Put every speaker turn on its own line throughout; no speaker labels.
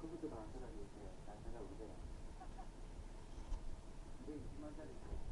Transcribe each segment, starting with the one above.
그것도 안 사가지고 있어요. 안 사가고 그래요. 이게 20만짜리 있어요.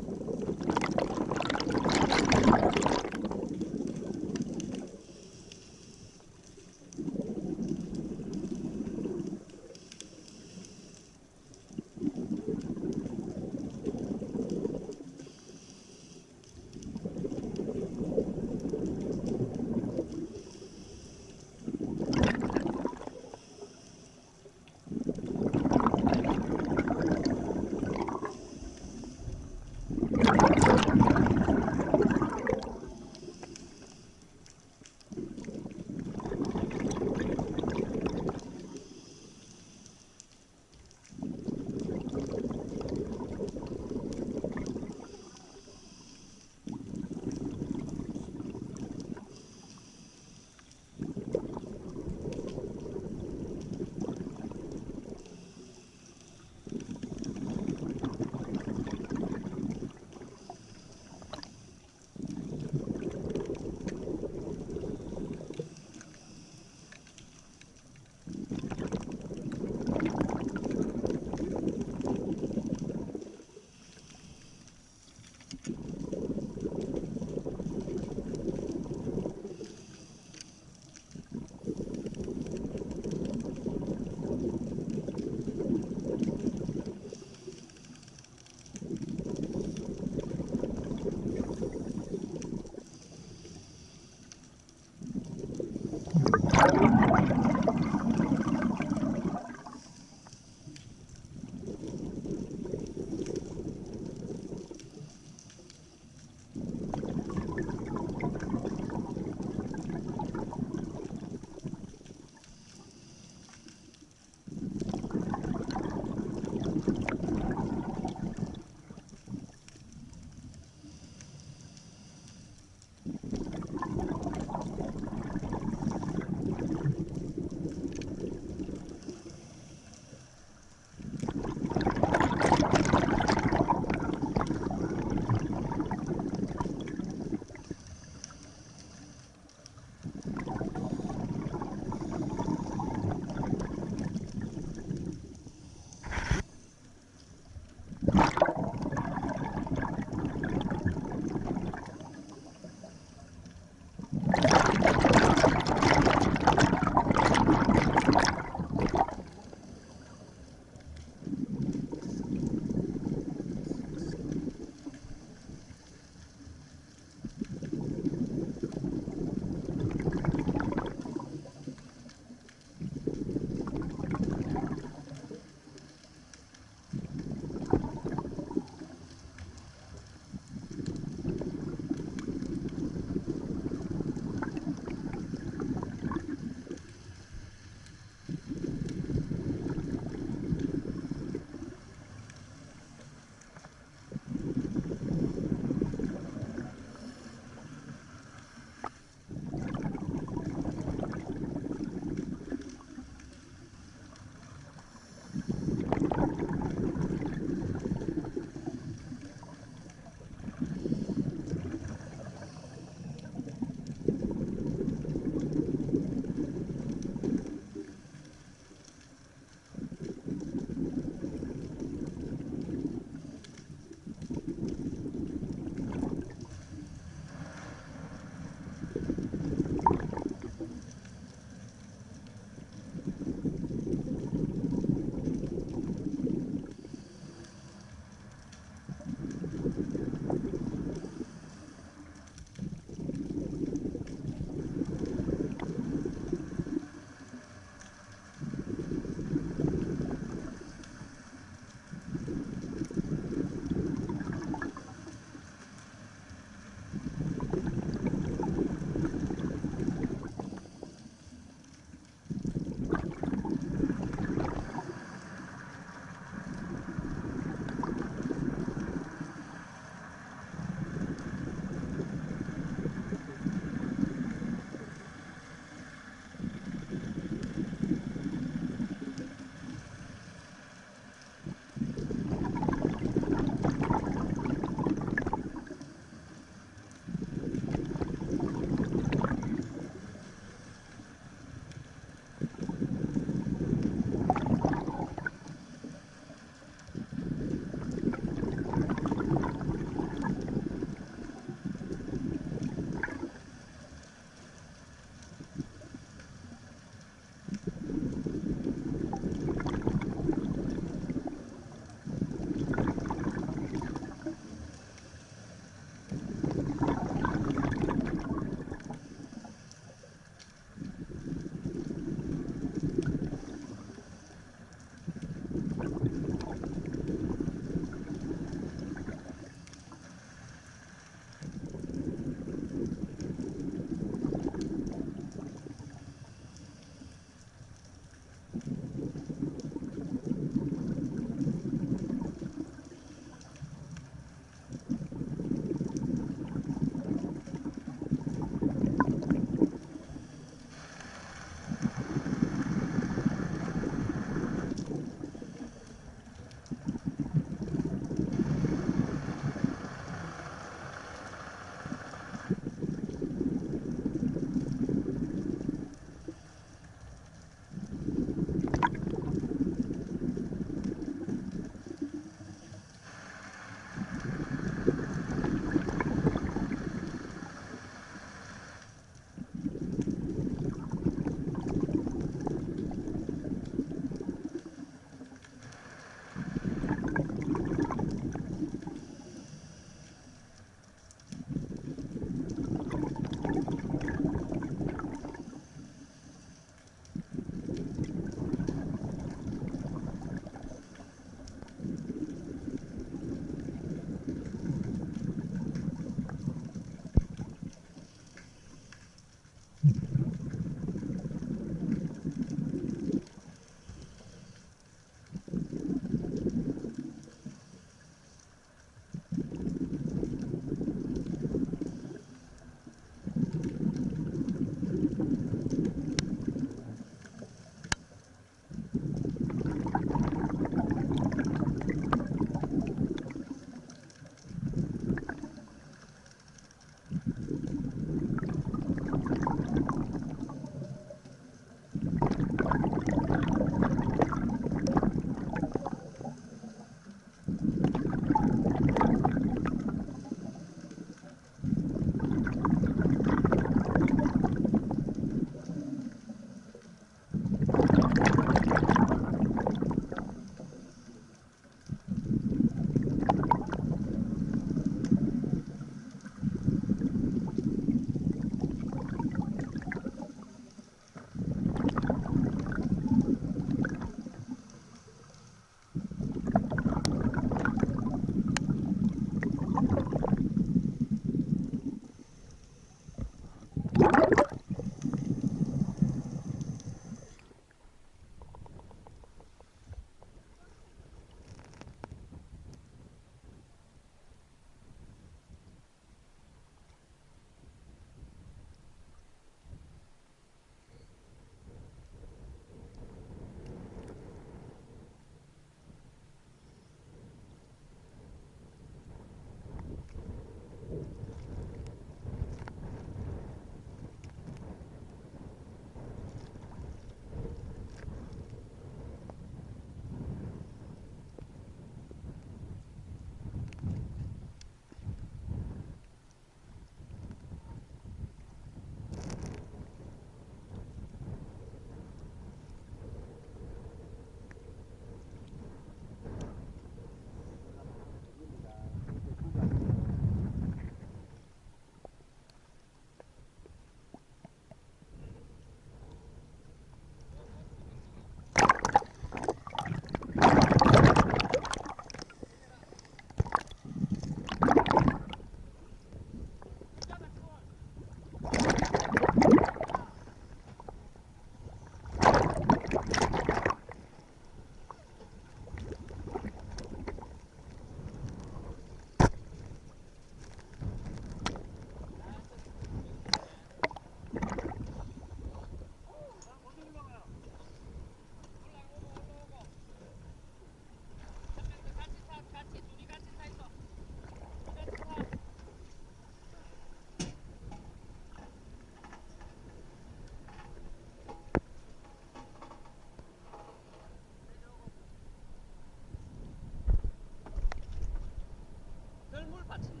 물 받친다.